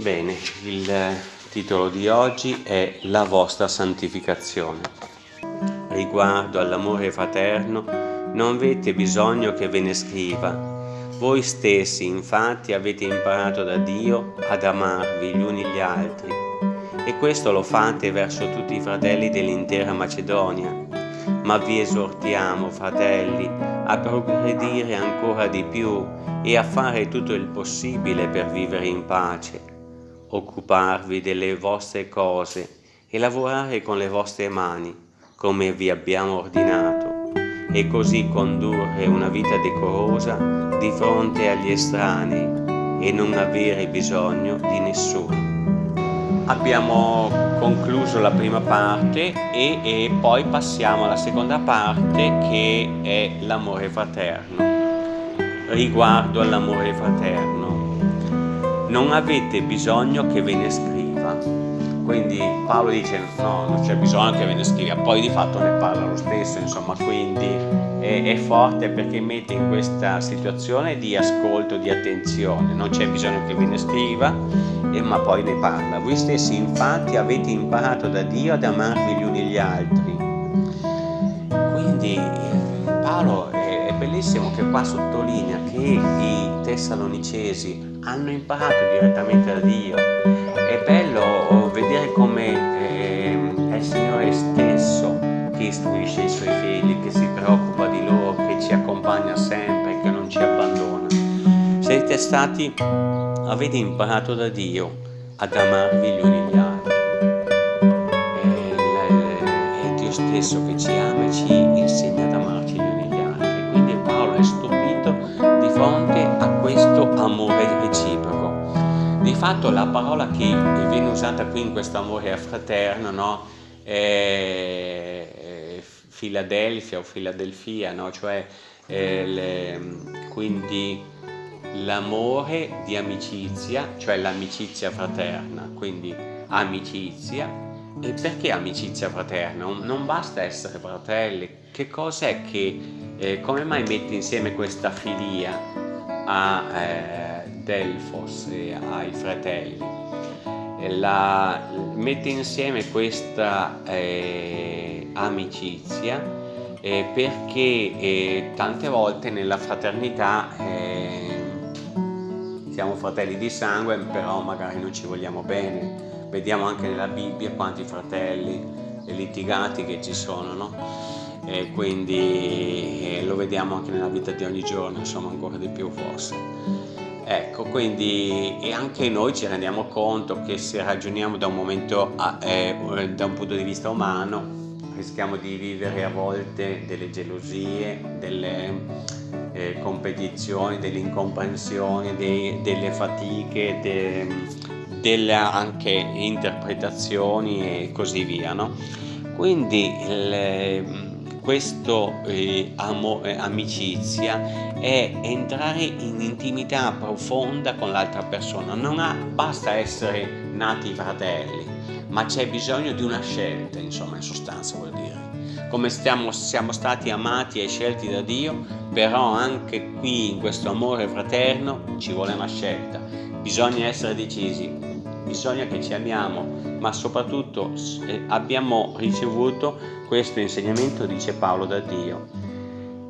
Bene, il titolo di oggi è La vostra santificazione. Riguardo all'amore fraterno, non avete bisogno che ve ne scriva. Voi stessi, infatti, avete imparato da Dio ad amarvi gli uni gli altri. E questo lo fate verso tutti i fratelli dell'intera Macedonia. Ma vi esortiamo, fratelli, a progredire ancora di più e a fare tutto il possibile per vivere in pace occuparvi delle vostre cose e lavorare con le vostre mani, come vi abbiamo ordinato, e così condurre una vita decorosa di fronte agli estranei e non avere bisogno di nessuno. Abbiamo concluso la prima parte e, e poi passiamo alla seconda parte che è l'amore fraterno. Riguardo all'amore fraterno, non avete bisogno che ve ne scriva. Quindi Paolo dice no, non c'è bisogno che ve ne scriva, poi di fatto ne parla lo stesso, insomma, quindi è, è forte perché mette in questa situazione di ascolto, di attenzione, non c'è bisogno che ve ne scriva, eh, ma poi ne parla. Voi stessi infatti avete imparato da Dio ad amarvi gli uni gli altri. Quindi eh, Paolo è, è bellissimo che qua sottolinea che i tessalonicesi hanno imparato direttamente da Dio. È bello vedere come eh, è il Signore stesso che istruisce i Suoi figli, che si preoccupa di loro, che ci accompagna sempre, che non ci abbandona. Siete stati, avete imparato da Dio ad amarvi gli uni gli altri. È, è Dio stesso che ci ama e ci fatto la parola che viene usata qui in questo amore fraterno no? è Filadelfia o Filadelfia, no? cioè le, quindi l'amore di amicizia, cioè l'amicizia fraterna, quindi amicizia. E perché amicizia fraterna? Non basta essere fratelli, che cos'è che, eh, come mai metti insieme questa filia a... Eh, Delfos e ai fratelli. La, mette insieme questa eh, amicizia eh, perché eh, tante volte nella fraternità eh, siamo fratelli di sangue però magari non ci vogliamo bene vediamo anche nella Bibbia quanti fratelli litigati che ci sono no? e quindi eh, lo vediamo anche nella vita di ogni giorno insomma ancora di più forse Ecco, quindi anche noi ci rendiamo conto che se ragioniamo da un momento, a, eh, da un punto di vista umano, rischiamo di vivere a volte delle gelosie, delle eh, competizioni, delle incomprensioni, dei, delle fatiche, de, delle anche interpretazioni e così via, no? Quindi le, questo eh, eh, amicizia è entrare in intimità profonda con l'altra persona. Non ha, basta essere nati fratelli ma c'è bisogno di una scelta insomma in sostanza vuol dire. Come stiamo, siamo stati amati e scelti da Dio però anche qui in questo amore fraterno ci vuole una scelta. Bisogna essere decisi bisogna che ci amiamo, ma soprattutto eh, abbiamo ricevuto questo insegnamento, dice Paolo, da Dio.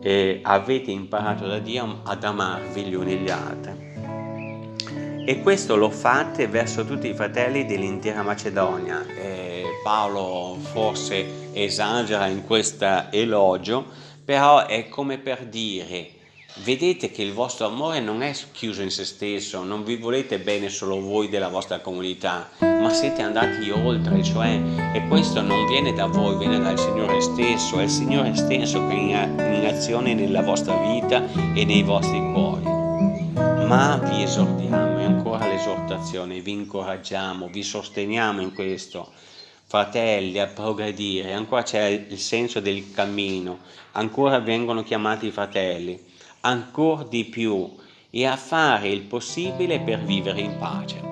E avete imparato da Dio ad amarvi gli uni gli altri. E questo lo fate verso tutti i fratelli dell'intera Macedonia. E Paolo forse esagera in questo elogio, però è come per dire vedete che il vostro amore non è chiuso in se stesso, non vi volete bene solo voi della vostra comunità, ma siete andati oltre, cioè, e questo non viene da voi, viene dal Signore stesso, è il Signore stesso che è in azione nella vostra vita e nei vostri cuori. Ma vi esortiamo, e ancora l'esortazione, vi incoraggiamo, vi sosteniamo in questo, fratelli, a progredire, ancora c'è il senso del cammino, ancora vengono chiamati fratelli, ancora di più e a fare il possibile per vivere in pace.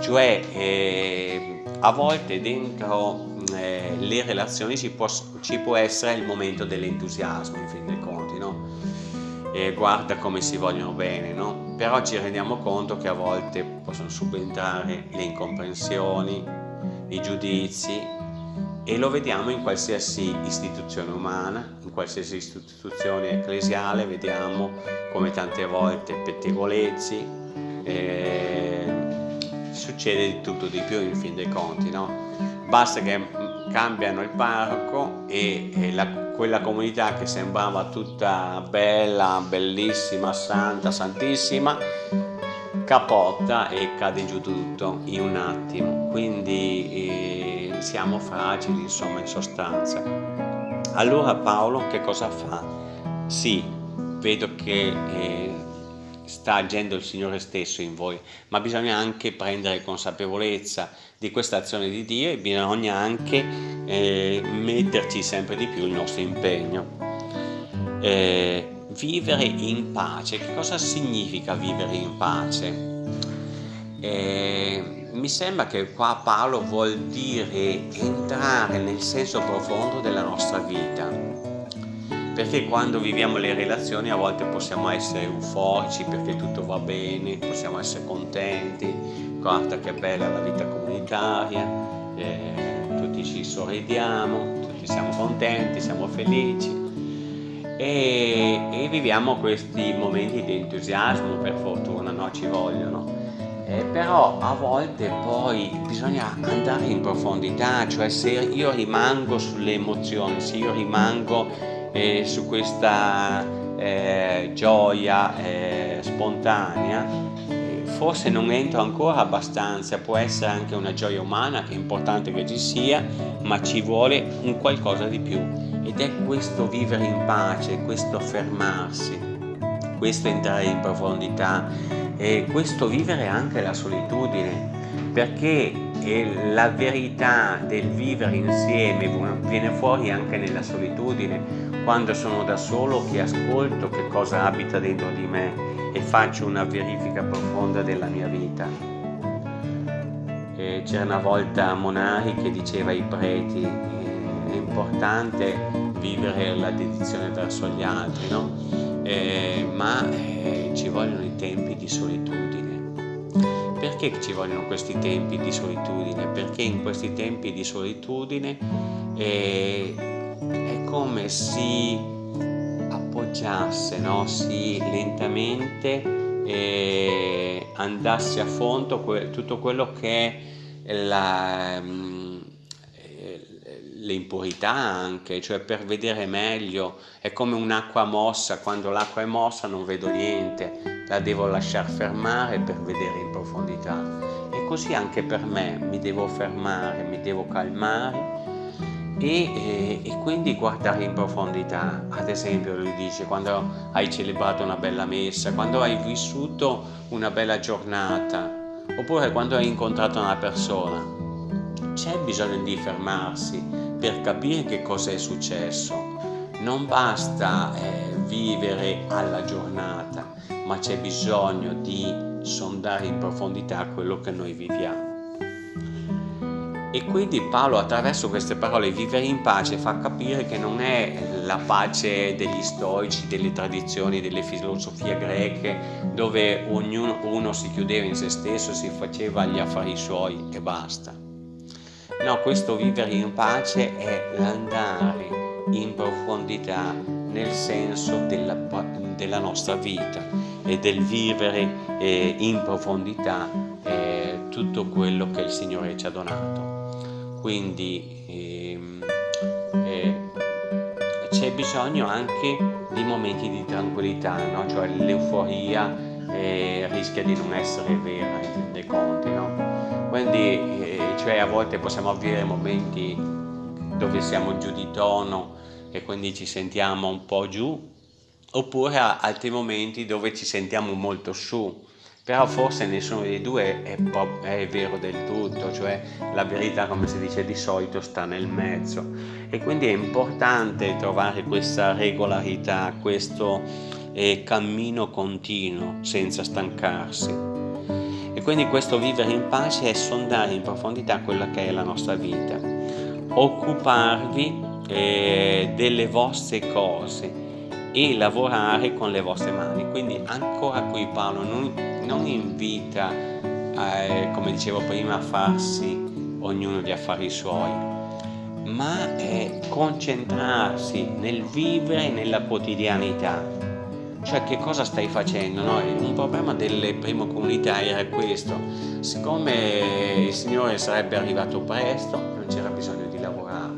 Cioè eh, a volte dentro eh, le relazioni ci può, ci può, essere il momento dell'entusiasmo in fin dei conti, no? e guarda come si vogliono bene, no? Però ci rendiamo conto che a volte possono subentrare le incomprensioni, i giudizi e lo vediamo in qualsiasi istituzione umana, in qualsiasi istituzione ecclesiale, vediamo come tante volte pettegolezzi, eh, succede di tutto di più in fin dei conti, no? Basta che cambiano il parroco e, e la, quella comunità che sembrava tutta bella, bellissima, santa, santissima, capotta e cade giù tutto in un attimo. Quindi eh, siamo fragili, insomma, in sostanza. Allora Paolo che cosa fa? Sì, vedo che eh, sta agendo il Signore stesso in voi, ma bisogna anche prendere consapevolezza di questa azione di Dio e bisogna anche eh, metterci sempre di più il nostro impegno. Eh, vivere in pace, che cosa significa vivere in pace? Eh, mi sembra che qua Paolo vuol dire entrare nel senso profondo della nostra vita perché quando viviamo le relazioni a volte possiamo essere euforici perché tutto va bene, possiamo essere contenti, guarda che bella la vita comunitaria, eh, tutti ci sorridiamo, tutti siamo contenti, siamo felici e, e viviamo questi momenti di entusiasmo, per fortuna, no? ci vogliono. Eh, però a volte poi bisogna andare in profondità, cioè se io rimango sulle emozioni, se io rimango eh, su questa eh, gioia eh, spontanea forse non entro ancora abbastanza. Può essere anche una gioia umana che è importante che ci sia ma ci vuole un qualcosa di più. Ed è questo vivere in pace questo fermarsi questo entrare in profondità e questo vivere anche la solitudine perché la verità del vivere insieme viene fuori anche nella solitudine quando sono da solo che ascolto che cosa abita dentro di me e faccio una verifica profonda della mia vita. C'era una volta Monari che diceva ai preti è importante vivere la dedizione verso gli altri, no? eh, ma eh, ci vogliono i tempi di solitudine. Perché ci vogliono questi tempi di solitudine? Perché in questi tempi di solitudine eh, è come si appoggiasse, no? si lentamente eh, andasse a fondo que tutto quello che è la, mm, le impurità anche, cioè per vedere meglio, è come un'acqua mossa, quando l'acqua è mossa non vedo niente, la devo lasciar fermare per vedere in profondità. E così anche per me, mi devo fermare, mi devo calmare e, e, e, quindi guardare in profondità, ad esempio lui dice quando hai celebrato una bella messa, quando hai vissuto una bella giornata, oppure quando hai incontrato una persona, c'è bisogno di fermarsi per capire che cosa è successo. Non basta eh, vivere alla giornata, ma c'è bisogno di sondare in profondità quello che noi viviamo. E quindi Paolo attraverso queste parole vivere in pace fa capire che non è la pace degli stoici, delle tradizioni, delle filosofie greche dove ognuno uno si chiudeva in se stesso, si faceva gli affari suoi e basta. No, questo vivere in pace è l'andare in profondità nel senso della, della nostra vita e del vivere eh, in profondità eh, tutto quello che il Signore ci ha donato quindi ehm, eh, c'è bisogno anche di momenti di tranquillità, no? cioè l'euforia eh, rischia di non essere vera in fin dei conti. No? Quindi eh, cioè a volte possiamo avere momenti dove siamo giù di tono e quindi ci sentiamo un po' giù, oppure altri momenti dove ci sentiamo molto su, però forse nessuno dei due è, è, vero del tutto, cioè la verità come si dice di solito sta nel mezzo. E quindi è importante trovare questa regolarità, questo eh, cammino continuo senza stancarsi e quindi questo vivere in pace è sondare in profondità quella che è la nostra vita, occuparvi eh, delle vostre cose e lavorare con le vostre mani. Quindi ancora qui Paolo non, non invita, eh, come dicevo prima, a farsi ognuno gli affari suoi, ma è concentrarsi nel vivere nella quotidianità. Cioè che cosa stai facendo? No? Un problema delle prime comunità era questo, siccome il Signore sarebbe arrivato presto non c'era bisogno di lavorare,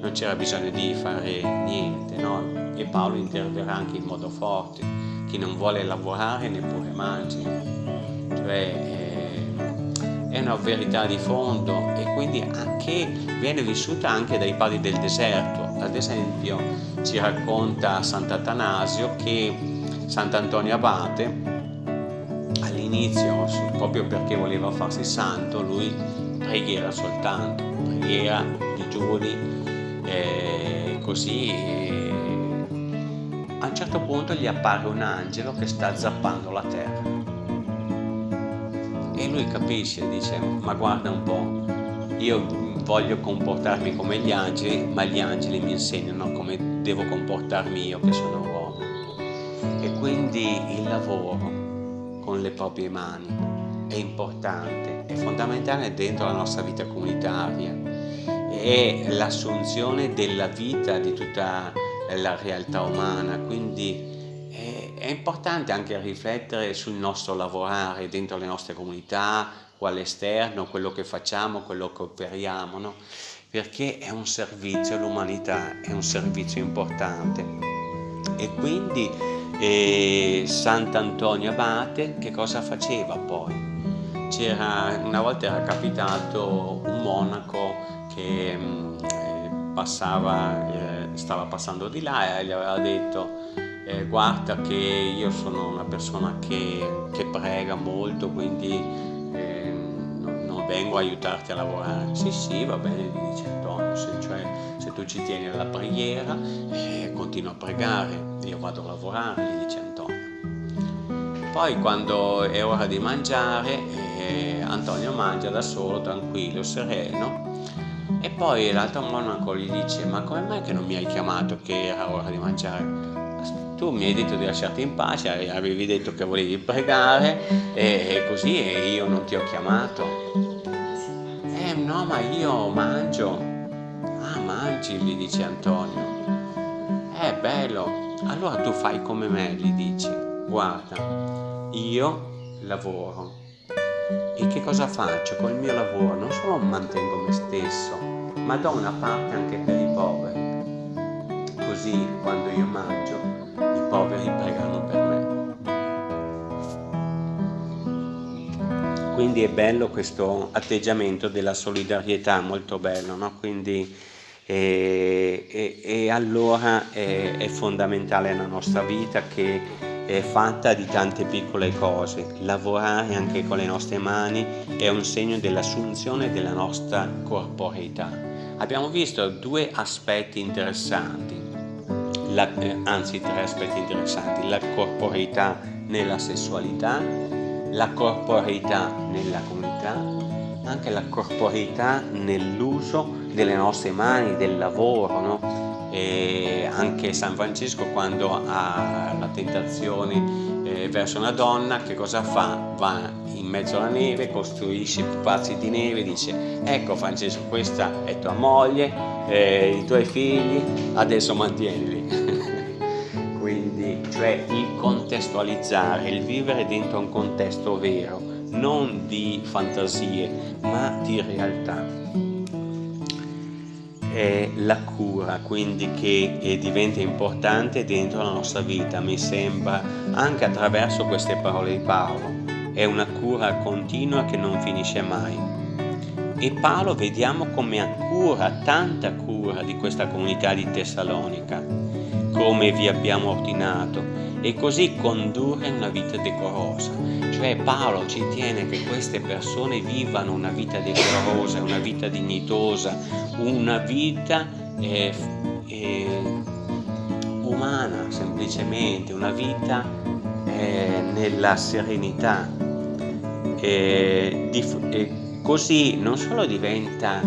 non c'era bisogno di fare niente, no? e Paolo interverrà anche in modo forte, chi non vuole lavorare neppure mangi, cioè eh, è una verità di fondo e quindi anche, viene vissuta anche dai padri del deserto, ad esempio ci racconta Sant'Atanasio che Sant'Antonio Abate all'inizio, proprio perché voleva farsi santo, lui preghiera soltanto, preghiera digiuni, eh, così a un certo punto gli appare un angelo che sta zappando la terra. E lui capisce, dice ma guarda un po', io voglio comportarmi come gli angeli, ma gli angeli mi insegnano come devo comportarmi io che sono uomo. E quindi il lavoro con le proprie mani è importante, è fondamentale dentro la nostra vita comunitaria, è l'assunzione della vita di tutta la realtà umana, quindi è, importante anche riflettere sul nostro lavorare dentro le nostre comunità o all'esterno, quello che facciamo, quello che operiamo, no? perché è un servizio all'umanità, è un servizio importante. E quindi eh, Sant'Antonio Abate che cosa faceva poi? C'era, una volta era capitato un monaco che mm, passava eh, stava passando di là e gli aveva detto eh, guarda che io sono una persona che, che prega molto quindi eh, vengo a aiutarti a lavorare sì sì va bene gli dice Antonio se, cioè, se tu ci tieni alla preghiera eh, continua a pregare io vado a lavorare gli dice Antonio poi quando è ora di mangiare eh, Antonio mangia da solo tranquillo sereno e poi l'altro monaco gli dice, ma come mai che non mi hai chiamato che era ora di mangiare? Tu mi hai detto di lasciarti in pace, avevi detto che volevi pregare e così e io non ti ho chiamato. No, ma io mangio. Ah, mangi, gli dice Antonio. È bello. Allora tu fai come me, gli dice. Guarda, io lavoro e che cosa faccio? Col mio lavoro non solo mantengo me stesso, ma do una parte anche per i poveri. Così quando io mangio, i poveri pregano per me. Quindi è bello questo atteggiamento della solidarietà, molto bello, no? Quindi, e, e, e allora è, è fondamentale nella nostra vita che è fatta di tante piccole cose. Lavorare anche con le nostre mani è un segno dell'assunzione della nostra corporeità. Abbiamo visto due aspetti interessanti, la, eh, anzi tre aspetti interessanti, la corporeità nella sessualità, la corporeità nella comunità, anche la corporeità nell'uso delle nostre mani, del lavoro, no? e anche San Francesco quando ha la tentazione eh, verso una donna che cosa fa? Va in mezzo alla neve, costruisce pupazzi di neve, dice ecco Francesco questa è tua moglie, eh, i tuoi figli, adesso mantienili. Quindi cioè il contestualizzare, il vivere dentro un contesto vero, non di fantasie ma di realtà è la cura, quindi che eh, diventa importante dentro la nostra vita, mi sembra, anche attraverso queste parole di Paolo. È una cura continua che non finisce mai. E Paolo vediamo come ha cura, tanta cura di questa comunità di Tessalonica, come vi abbiamo ordinato, e così condurre una vita decorosa. Cioè Paolo ci tiene che queste persone vivano una vita decorosa, una vita dignitosa, una vita eh, eh, umana semplicemente, una vita eh, nella serenità. Di, così non solo diventa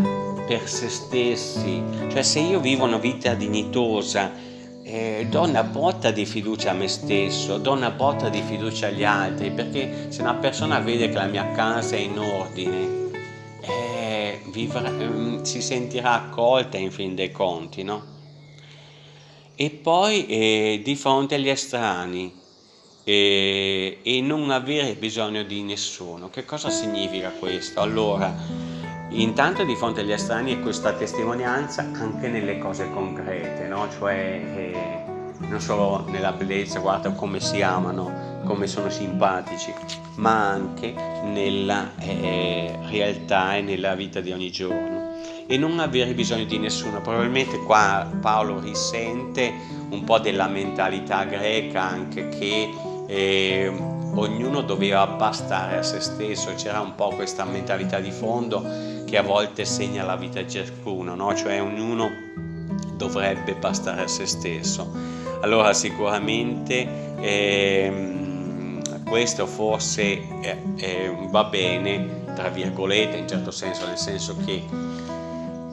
per se stessi, cioè se io vivo una vita dignitosa, eh, do una botta di fiducia a me stesso, do una botta di fiducia agli altri, perché se una persona vede che la mia casa è in ordine, eh, vivrà, eh, si sentirà accolta in fin dei conti, no? E poi eh, di fronte agli estranei eh, e non avere bisogno di nessuno. Che cosa significa questo? Allora, intanto di fronte agli estranei è questa testimonianza anche nelle cose concrete, no? Cioè, eh, non solo nella bellezza, guarda come si amano, come sono simpatici, ma anche nella eh, realtà e nella vita di ogni giorno e non avere bisogno di nessuno. Probabilmente qua Paolo risente un po' della mentalità greca anche che eh, ognuno doveva bastare a se stesso, c'era un po' questa mentalità di fondo che a volte segna la vita di ciascuno, no? cioè ognuno dovrebbe bastare a se stesso. Allora sicuramente eh, questo forse eh, eh, va bene, tra virgolette, in certo senso, nel senso che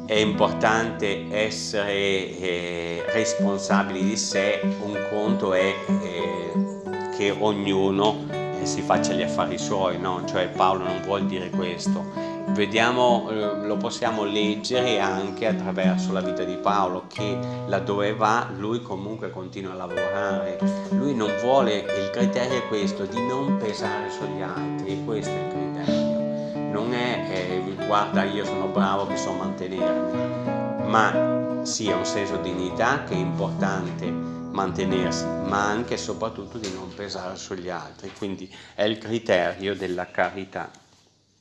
è importante essere eh, responsabili di sé, un conto è eh, che ognuno eh, si faccia gli affari suoi, no? cioè Paolo non vuol dire questo, vediamo, eh, lo possiamo leggere anche attraverso la vita di Paolo che laddove va lui comunque continua a lavorare, lui non vuole, il criterio è questo, di non pesare sugli altri, questo è il criterio, non è eh, guarda io sono bravo che so mantenermi, ma sia un senso di dignità che è importante mantenersi, ma anche e soprattutto di non pesare sugli altri, quindi è il criterio della carità.